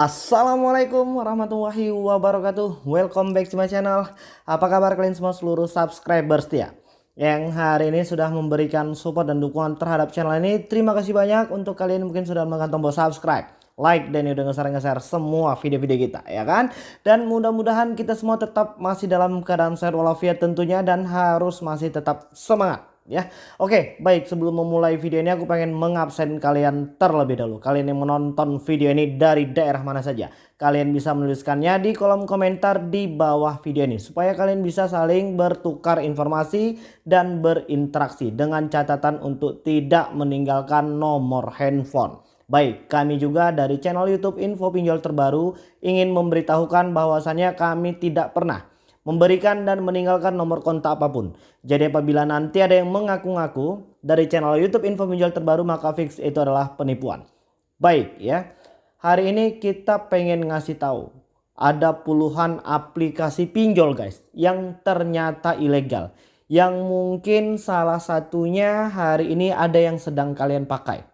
Assalamualaikum warahmatullahi wabarakatuh. Welcome back to my channel. Apa kabar kalian semua seluruh subscribers setia Yang hari ini sudah memberikan support dan dukungan terhadap channel ini. Terima kasih banyak. Untuk kalian mungkin sudah menekan tombol subscribe Like dan udah nge-share-nge-share semua video-video kita ya kan? Dan mudah-mudahan kita semua tetap masih dalam keadaan sehat walafiat tentunya Dan harus masih tetap semangat ya. Oke, baik sebelum memulai video ini aku pengen mengabsen kalian terlebih dahulu. Kalian yang menonton video ini dari daerah mana saja. Kalian bisa menuliskannya di kolom komentar di bawah video ini supaya kalian bisa saling bertukar informasi dan berinteraksi dengan catatan untuk tidak meninggalkan nomor handphone. Baik, kami juga dari channel YouTube Info Pinjol Terbaru ingin memberitahukan bahwasannya kami tidak pernah memberikan dan meninggalkan nomor kontak apa pun. Jadi apabila nanti ada yang mengaku-ngaku dari channel YouTube info penjual terbaru maka fix itu adalah penipuan. Baik ya. Hari ini kita pengen ngasih tahu ada puluhan aplikasi pinjol guys yang ternyata ilegal. Yang mungkin salah satunya hari ini ada yang sedang kalian pakai.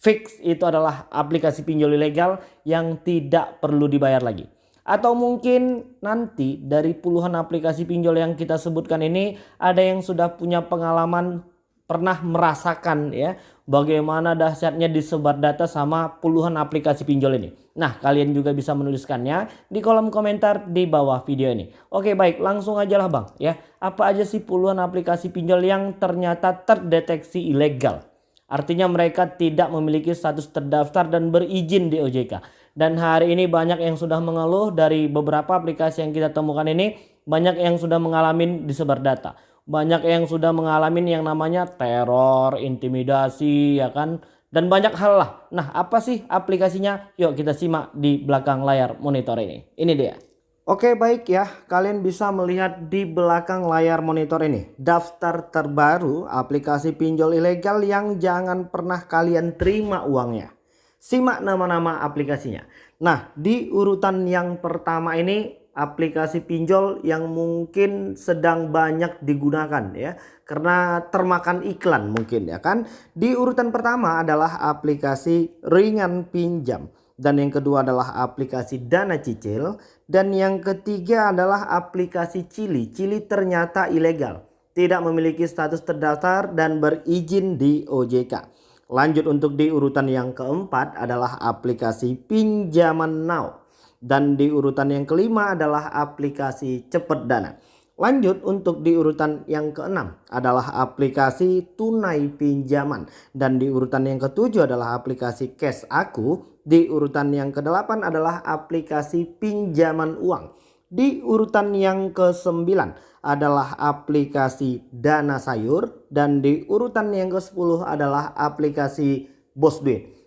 Fix itu adalah aplikasi pinjol ilegal yang tidak perlu dibayar lagi. Atau mungkin nanti dari puluhan aplikasi pinjol yang kita sebutkan ini ada yang sudah punya pengalaman pernah merasakan ya bagaimana dahsyatnya disebar data sama puluhan aplikasi pinjol ini. Nah kalian juga bisa menuliskannya di kolom komentar di bawah video ini. Oke baik langsung aja lah bang ya. Apa aja sih puluhan aplikasi pinjol yang ternyata terdeteksi ilegal. Artinya mereka tidak memiliki status terdaftar dan berizin di OJK. Dan hari ini banyak yang sudah mengeluh dari beberapa aplikasi yang kita temukan ini. Banyak yang sudah mengalami disebar data. Banyak yang sudah mengalami yang namanya teror, intimidasi ya kan. Dan banyak hal lah. Nah apa sih aplikasinya? Yuk kita simak di belakang layar monitor ini. Ini dia. Oke baik ya, kalian bisa melihat di belakang layar monitor ini daftar terbaru aplikasi pinjol ilegal yang jangan pernah kalian terima uangnya. Simak nama-nama aplikasinya. Nah di urutan yang pertama ini aplikasi pinjol yang mungkin sedang banyak digunakan ya karena termakan iklan mungkin ya kan. Di urutan pertama adalah aplikasi ringan pinjam dan yang kedua adalah aplikasi dana cicil dan yang ketiga adalah aplikasi Cili. Cili ternyata ilegal, tidak memiliki status terdaftar dan berizin di OJK. Lanjut untuk di urutan yang keempat adalah aplikasi pinjaman now dan di urutan yang kelima adalah aplikasi cepet dana. Lanjut untuk di urutan yang keenam adalah aplikasi tunai pinjaman. Dan di urutan yang ketujuh adalah aplikasi cash aku. Di urutan yang kedelapan adalah aplikasi pinjaman uang. Di urutan yang kesembilan adalah aplikasi dana sayur. Dan di urutan yang ke sepuluh adalah aplikasi bos.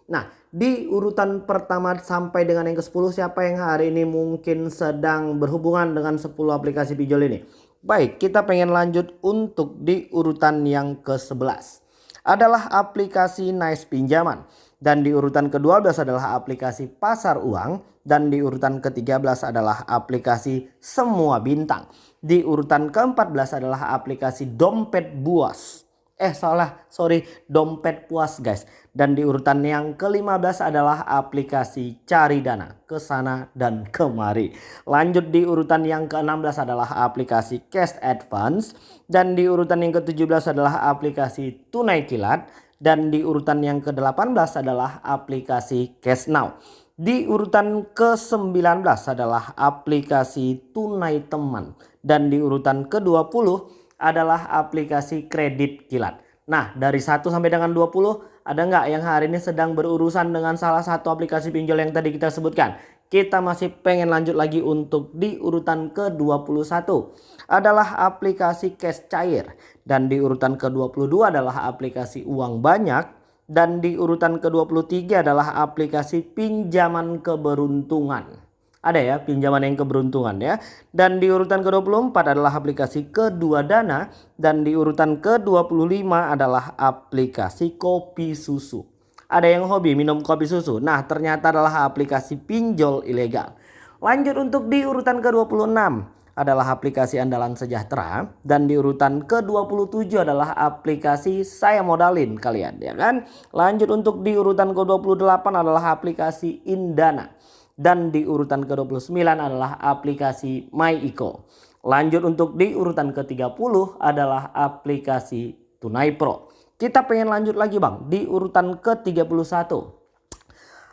Nah di urutan pertama sampai dengan yang ke-10 siapa yang hari ini mungkin sedang berhubungan dengan 10 aplikasi pinjol ini? Baik, kita pengen lanjut untuk di urutan yang ke-11. Adalah aplikasi Nice Pinjaman. Dan di urutan ke-12 adalah aplikasi Pasar Uang. Dan di urutan ke-13 adalah aplikasi Semua Bintang. Di urutan ke-14 adalah aplikasi Dompet Buas. Eh salah. Sorry dompet puas guys. Dan di urutan yang ke-15 adalah aplikasi cari dana ke sana dan kemari. Lanjut di urutan yang ke-16 adalah aplikasi cash advance. Dan di urutan yang ke-17 adalah aplikasi tunai kilat. Dan di urutan yang ke-18 adalah aplikasi cash now di urutan ke-19 adalah aplikasi tunai teman dan di urutan ke-20 adalah aplikasi kredit kilat. Nah dari 1 sampai dengan 20 ada nggak yang hari ini sedang berurusan dengan salah satu aplikasi pinjol yang tadi kita sebutkan? Kita masih pengen lanjut lagi untuk di urutan ke-21 adalah aplikasi cash cair. Dan di urutan ke-22 adalah aplikasi uang banyak. Dan di urutan ke-23 adalah aplikasi pinjaman keberuntungan ada ya pinjaman yang keberuntungan ya. Dan di urutan ke-24 adalah aplikasi kedua dana dan di urutan ke-25 adalah aplikasi kopi susu. Ada yang hobi minum kopi susu. Nah, ternyata adalah aplikasi pinjol ilegal. Lanjut untuk di urutan ke-26 adalah aplikasi andalan sejahtera dan di urutan ke-27 adalah aplikasi saya modalin kalian ya kan. Lanjut untuk di urutan ke-28 adalah aplikasi Indana dan di urutan ke-29 adalah aplikasi MyIco. Lanjut untuk di urutan ke-30 adalah aplikasi Tunai Pro. Kita pengen lanjut lagi Bang di urutan ke-31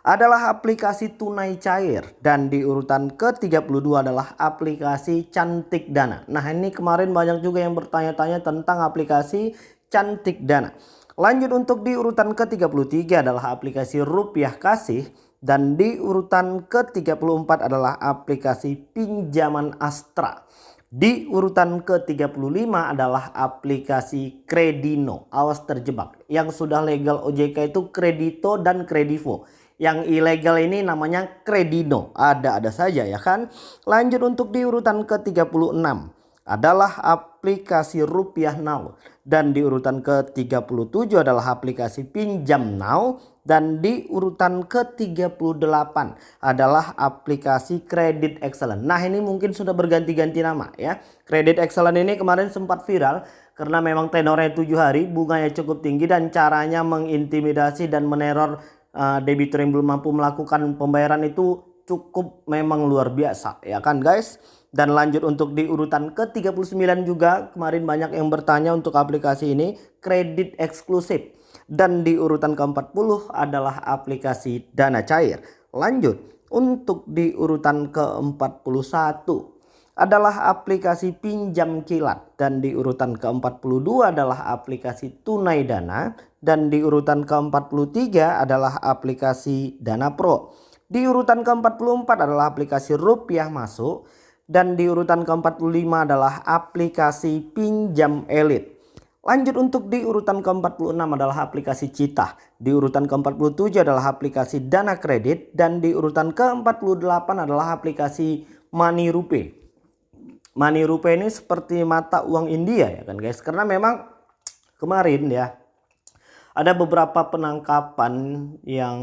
adalah aplikasi tunai cair dan di urutan ke-32 adalah aplikasi Cantik Dana. Nah, ini kemarin banyak juga yang bertanya-tanya tentang aplikasi Cantik Dana. Lanjut untuk di urutan ke-33 adalah aplikasi Rupiah Kasih dan di urutan ke-34 adalah aplikasi Pinjaman Astra. Di urutan ke-35 adalah aplikasi Kredino. Awas terjebak. Yang sudah legal OJK itu Kredito dan Kredivo. Yang ilegal ini namanya kredino. Ada-ada saja ya kan. Lanjut untuk di urutan ke-36 adalah aplikasi Rupiah Now. Dan di urutan ke-37 adalah aplikasi Pinjam Now. Dan di urutan ke-38 adalah aplikasi Kredit Excellent. Nah ini mungkin sudah berganti-ganti nama ya. Kredit Excellent ini kemarin sempat viral karena memang tenornya 7 hari, bunganya cukup tinggi dan caranya mengintimidasi dan meneror uh, debitur yang belum mampu melakukan pembayaran itu cukup memang luar biasa ya kan guys? Dan lanjut untuk di urutan ke-39 juga kemarin banyak yang bertanya untuk aplikasi ini kredit eksklusif. Dan di urutan ke-40 adalah aplikasi dana cair. Lanjut untuk di urutan ke-41 adalah aplikasi pinjam kilat dan di urutan ke-42 adalah aplikasi tunai dana dan di urutan ke-43 adalah aplikasi Dana Pro. Di urutan ke-44 adalah aplikasi Rupiah Masuk dan di urutan ke-45 adalah aplikasi Pinjam Elite. Lanjut untuk di urutan ke-46 adalah aplikasi Cita. Di urutan ke-47 adalah aplikasi Dana Kredit dan di urutan ke-48 adalah aplikasi Money Rupe. Money Rupe ini seperti mata uang India ya kan guys. Karena memang kemarin ya ada beberapa penangkapan yang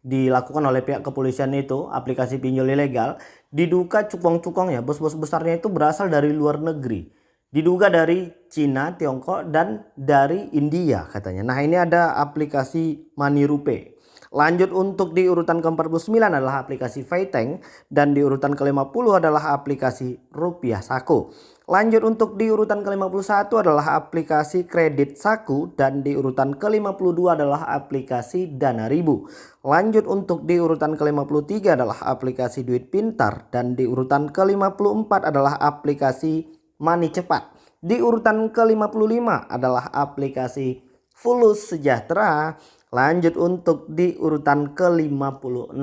dilakukan oleh pihak kepolisian itu aplikasi pinjol ilegal diduga cukong-cukong ya bos-bos besarnya itu berasal dari luar negeri. Diduga dari Cina, Tiongkok dan dari India katanya. Nah ini ada aplikasi Manirupe Lanjut untuk di urutan ke-49 adalah aplikasi Fayteng dan di urutan ke-50 adalah aplikasi Rupiah Saku. Lanjut untuk di urutan ke-51 adalah aplikasi Kredit Saku dan di urutan ke-52 adalah aplikasi Dana Ribu. Lanjut untuk di urutan ke-53 adalah aplikasi Duit Pintar dan di urutan ke-54 adalah aplikasi Money Cepat. Di urutan ke-55 adalah aplikasi Fulus Sejahtera Lanjut untuk di urutan ke-56.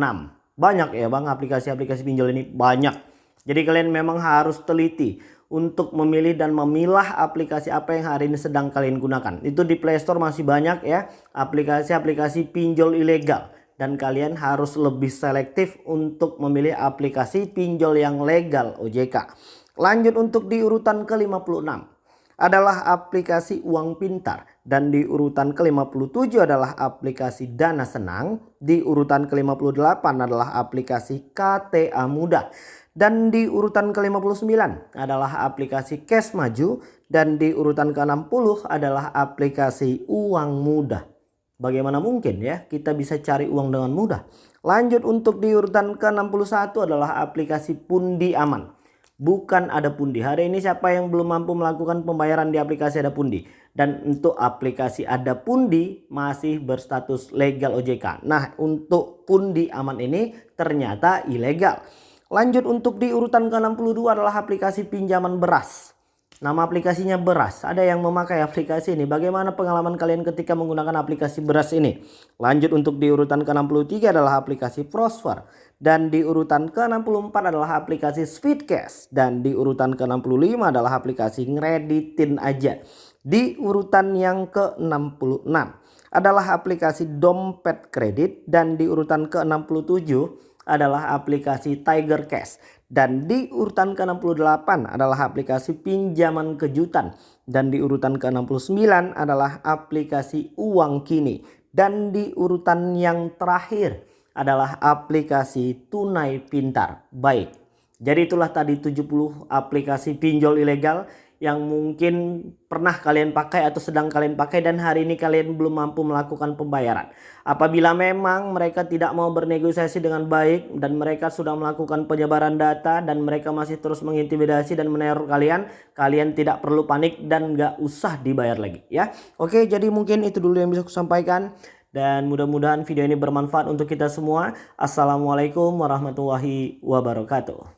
Banyak ya bang aplikasi-aplikasi pinjol ini banyak. Jadi kalian memang harus teliti untuk memilih dan memilah aplikasi apa yang hari ini sedang kalian gunakan. Itu di Play Store masih banyak ya aplikasi-aplikasi pinjol ilegal. Dan kalian harus lebih selektif untuk memilih aplikasi pinjol yang legal OJK. Lanjut untuk di urutan ke-56 adalah aplikasi uang pintar. Dan di urutan ke-57 adalah aplikasi Dana Senang, di urutan ke-58 adalah aplikasi KTA Mudah dan di urutan ke-59 adalah aplikasi Cash Maju. Dan di urutan ke-60 adalah aplikasi Uang Mudah. Bagaimana mungkin ya kita bisa cari uang dengan mudah? Lanjut untuk di urutan ke-61 adalah aplikasi Pundi Aman bukan ada pundi. Hari ini siapa yang belum mampu melakukan pembayaran di aplikasi ada pundi. Dan untuk aplikasi ada pundi masih berstatus legal OJK. Nah untuk pundi aman ini ternyata ilegal. Lanjut untuk di urutan ke-62 adalah aplikasi pinjaman beras. Nama aplikasinya beras. Ada yang memakai aplikasi ini. Bagaimana pengalaman kalian ketika menggunakan aplikasi beras ini? Lanjut untuk di urutan ke-63 adalah aplikasi Prosper. Dan di urutan ke-64 adalah aplikasi Speedcash. Dan di urutan ke-65 adalah aplikasi Ngreditin aja. Di urutan yang ke-66 adalah aplikasi Dompet Kredit. Dan di urutan ke-67 adalah aplikasi Tiger Cash. Dan di urutan ke-68 adalah aplikasi pinjaman kejutan. Dan di urutan ke-69 adalah aplikasi uang kini. Dan di urutan yang terakhir adalah aplikasi tunai pintar. Baik, Jadi itulah tadi 70 aplikasi pinjol ilegal yang mungkin pernah kalian pakai atau sedang kalian pakai dan hari ini kalian belum mampu melakukan pembayaran. Apabila memang mereka tidak mau bernegosiasi dengan baik dan mereka sudah melakukan penyebaran data dan mereka masih terus mengintimidasi dan meneror kalian, kalian tidak perlu panik dan nggak usah dibayar lagi ya. Oke, jadi mungkin itu dulu yang bisa aku sampaikan dan mudah-mudahan video ini bermanfaat untuk kita semua. Assalamualaikum warahmatullahi wabarakatuh.